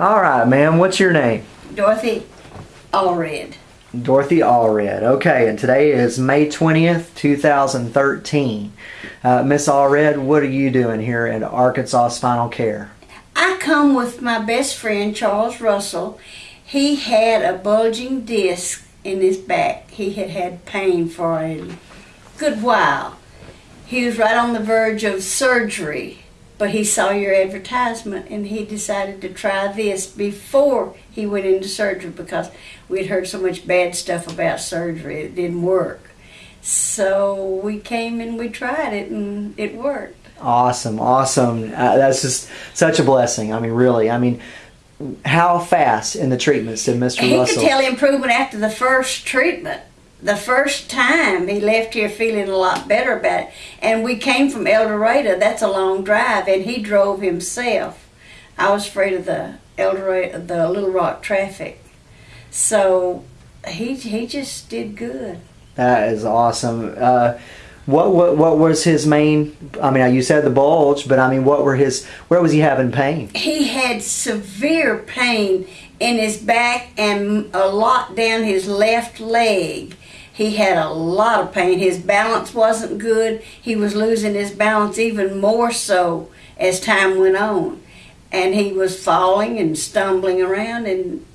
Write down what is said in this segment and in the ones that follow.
All right, ma'am. What's your name? Dorothy Allred. Dorothy Allred. Okay, and today is May 20th, 2013. Uh, Miss Allred, what are you doing here at Arkansas Spinal Care? I come with my best friend Charles Russell. He had a bulging disc in his back. He had had pain for a good while. He was right on the verge of surgery, but he saw your advertisement and he decided to try this before he went into surgery because we'd heard so much bad stuff about surgery. It didn't work. So we came and we tried it and it worked. Awesome, awesome. Uh, that's just such a blessing. I mean, really. I mean, how fast in the treatments did Mr. He Russell? could tell improvement after the first treatment. The first time he left here feeling a lot better about it. And we came from El Dorado, that's a long drive, and he drove himself. I was afraid of the El Dorado, the Little Rock traffic. So he, he just did good. That is awesome. Uh, what, what what was his main? I mean, you said the bulge, but I mean, what were his? Where was he having pain? He had severe pain in his back and a lot down his left leg. He had a lot of pain. His balance wasn't good. He was losing his balance even more so as time went on. And he was falling and stumbling around, and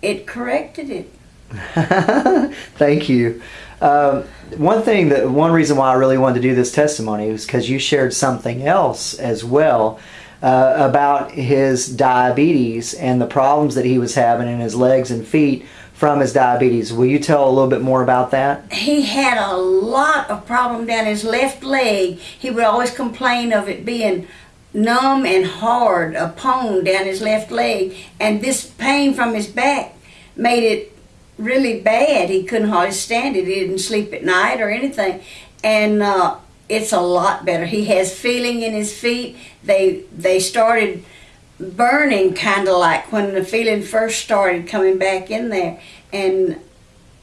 it corrected it. Thank you. Um, one thing that one reason why I really wanted to do this testimony was because you shared something else as well uh, about his diabetes and the problems that he was having in his legs and feet from his diabetes. Will you tell a little bit more about that? He had a lot of problem down his left leg. He would always complain of it being numb and hard, a pone down his left leg, and this pain from his back made it really bad. He couldn't hardly stand it. He didn't sleep at night or anything, and uh, it's a lot better. He has feeling in his feet. They they started burning kind of like when the feeling first started coming back in there, and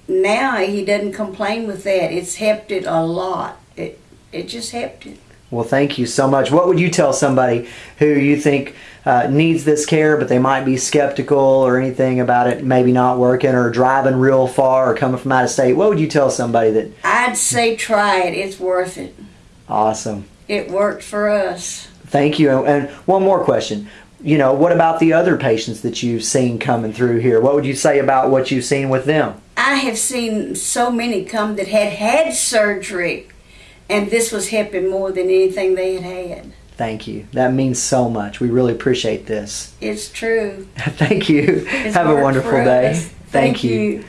now he doesn't complain with that. It's helped it a lot. It it just helped it. Well, thank you so much. What would you tell somebody who you think uh, needs this care, but they might be skeptical or anything about it, maybe not working or driving real far or coming from out of state? What would you tell somebody that? I'd say try it. It's worth it. Awesome. It worked for us. Thank you. And one more question. You know, what about the other patients that you've seen coming through here? What would you say about what you've seen with them? I have seen so many come that had had surgery, and this was helping more than anything they had had. Thank you. That means so much. We really appreciate this. It's true. Thank you. It's Have a wonderful day. us. Thank, you. you.